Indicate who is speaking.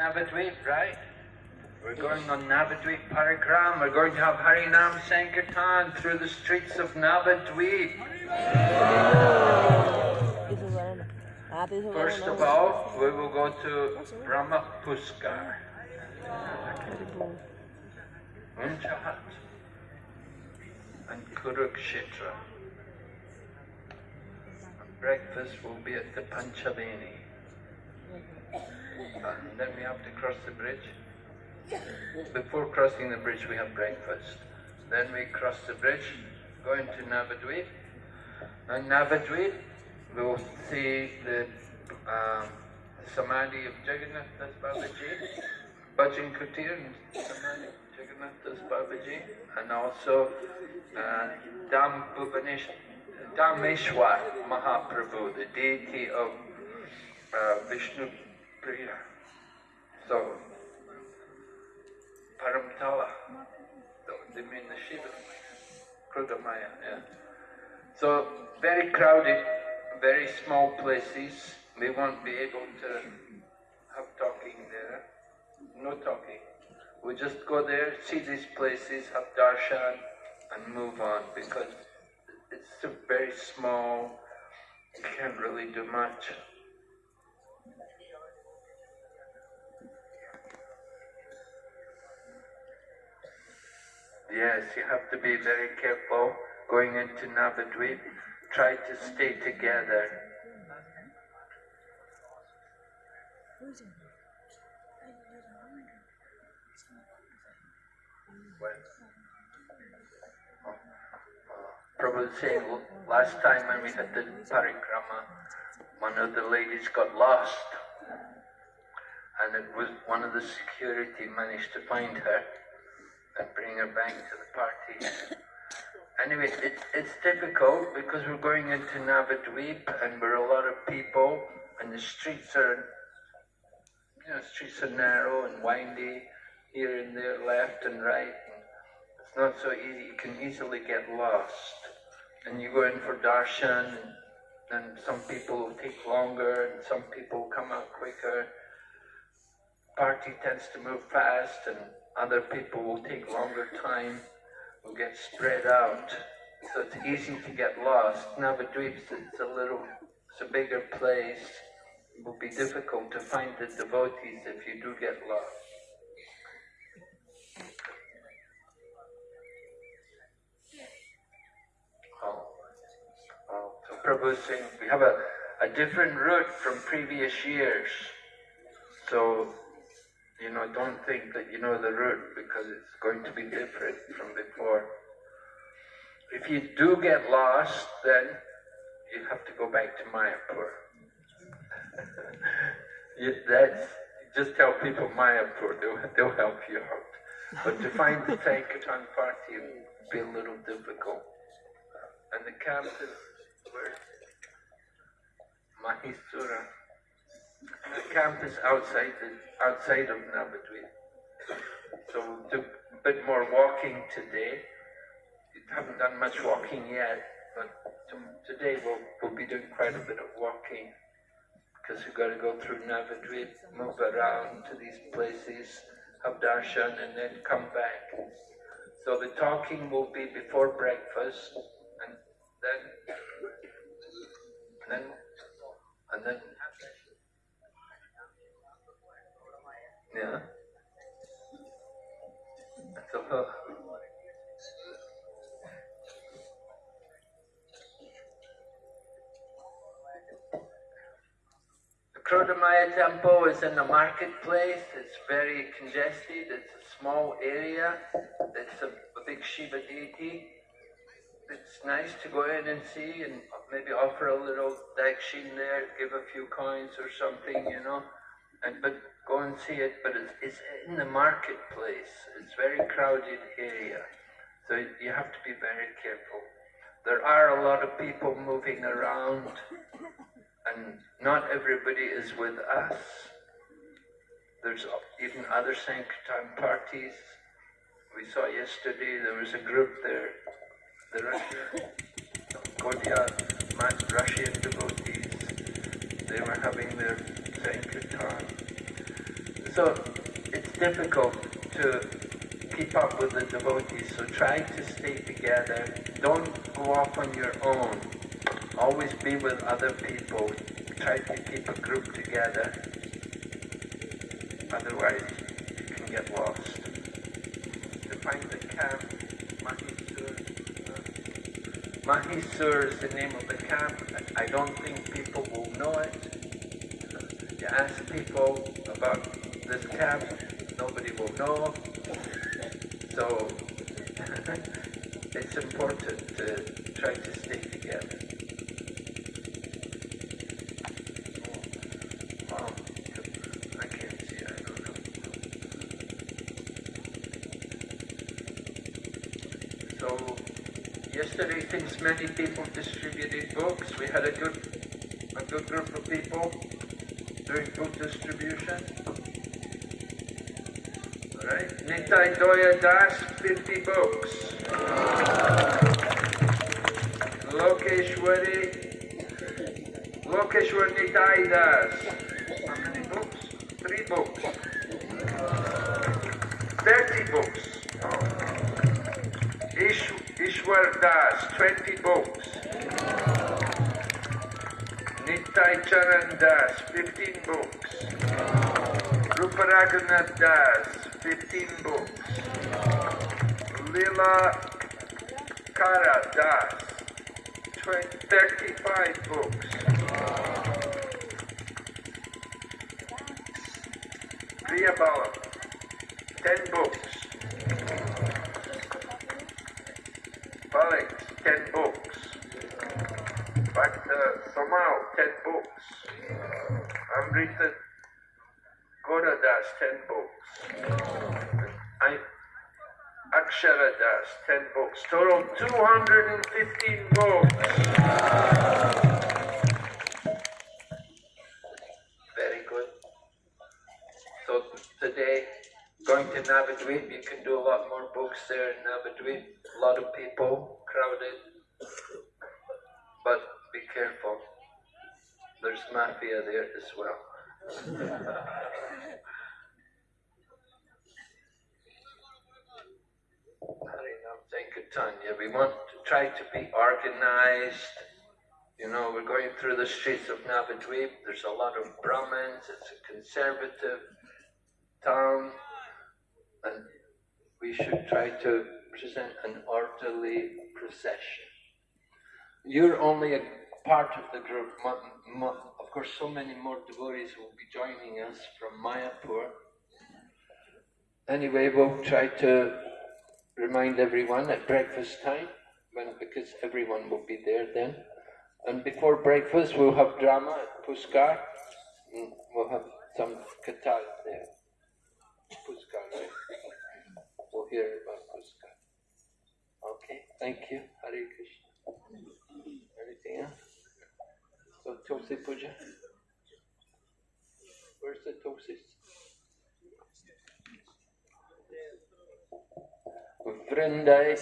Speaker 1: Navadvip, right? We're going on Navadvip Parikram. We're going to have Harinam Sankirtan through the streets of Navadvip. First of all, we will go to Brahma Puskar. Unchahat and Kurukshetra. Breakfast will be at the Panchaveni. And then we have to cross the bridge. Before crossing the bridge, we have breakfast. Then we cross the bridge, go into Navadvip. And Navadvip, we will see the um, Samadhi of Jagannath Das Babaji, Bhajan Kutir Samadhi of Jagannath Das Babaji, and also uh, Bhubanesh, Dameshwar Mahaprabhu, the deity of uh, Vishnu So, Paramtala, they mean the Shiva, Krudamaya, yeah. So, very crowded, very small places. We won't be able to have talking there. No talking. We just go there, see these places, have darshan, and move on because it's a very small, you can't really do much. Yes, you have to be very careful going into Navadvip. Try to stay together. When? Saying last time when we had the parikrama, one of the ladies got lost. And it was one of the security managed to find her and bring her back to the party. Anyway, it, it's difficult because we're going into Navadvip and we're a lot of people and the streets are, you know, streets are narrow and windy here and there, left and right. And it's not so easy. You can easily get lost. And you go in for darshan and, and some people take longer and some people come out quicker. Party tends to move fast and other people will take longer time, will get spread out. So it's easy to get lost. Navadvips, it's a little, it's a bigger place. It will be difficult to find the devotees if you do get lost. So saying we have a, a different route from previous years. So you know, don't think that you know the route because it's going to be different from before. If you do get lost, then you have to go back to Mayapur. you, that's, just tell people Mayapur, they'll, they'll help you out. But to find the Sankirtan party will be a little difficult. And the camp is where? Mahisura. The camp is outside outside of Navadvip. So we'll do a bit more walking today. We haven't done much walking yet, but today we'll, we'll be doing quite a bit of walking because we've got to go through Navadvip, move around to these places, have darshan, and then come back. So the talking will be before breakfast, and then, and then, and then Yeah. So, uh, the Krodamaya temple is in the marketplace. It's very congested. It's a small area. It's a, a big Shiva deity. It's nice to go in and see and maybe offer a little dakshin there, give a few coins or something, you know. And but go and see it, but it's, it's in the marketplace. It's a very crowded area. So you have to be very careful. There are a lot of people moving around and not everybody is with us. There's even other Sankirtan parties. We saw yesterday there was a group there, the Russian, Gaudiya, Russian devotees. They were having their Sankirtan So it's difficult to keep up with the devotees, so try to stay together. Don't go off on your own. Always be with other people. Try to keep a group together. Otherwise, you can get lost. To find the camp, Mahisur. uh, Mahisur is the name of the camp. I I don't think people will know it. You ask people about this camp, nobody will know. So it's important to try to stay together. Oh. So yesterday, since many people distributed books, we had a good, a good group of people doing book distribution. Alright, Nitai Doya Das, 50 books. Lokeshwari, Lokeshwar Nitai Das. How many books? Three books. 30 books. Ish, Ishwar Das, 20 books. Nitai Charan Das, 15 books. Ruparaghunath Das, 15 books. Lila Kara Das, 20, 35 books. Priya Bala, 10 books. Balik, 10 books. Bhakta Samal, 10 books. Amrita Gora Das, 10 books. I, Akshara Das, 10 books. Total 215 books. Very good. So today, going to Navadvip, you can do a lot more books there in Navadvip. A lot of people, crowded. But be careful. There's mafia there as well. We want to try to be organized. You know, we're going through the streets of Navadvip. There's a lot of Brahmins. It's a conservative town. And we should try to present an orderly procession. You're only a part of the group. Of course, so many more devotees will be joining us from Mayapur. Anyway, we'll try to remind everyone at breakfast time, when, because everyone will be there then. And before breakfast, we'll have drama at Puskar. and We'll have some katal there. Puskar, right? We'll hear about Puskar. Okay, thank you. Hare Krishna. se você podia. Então você. Vranda é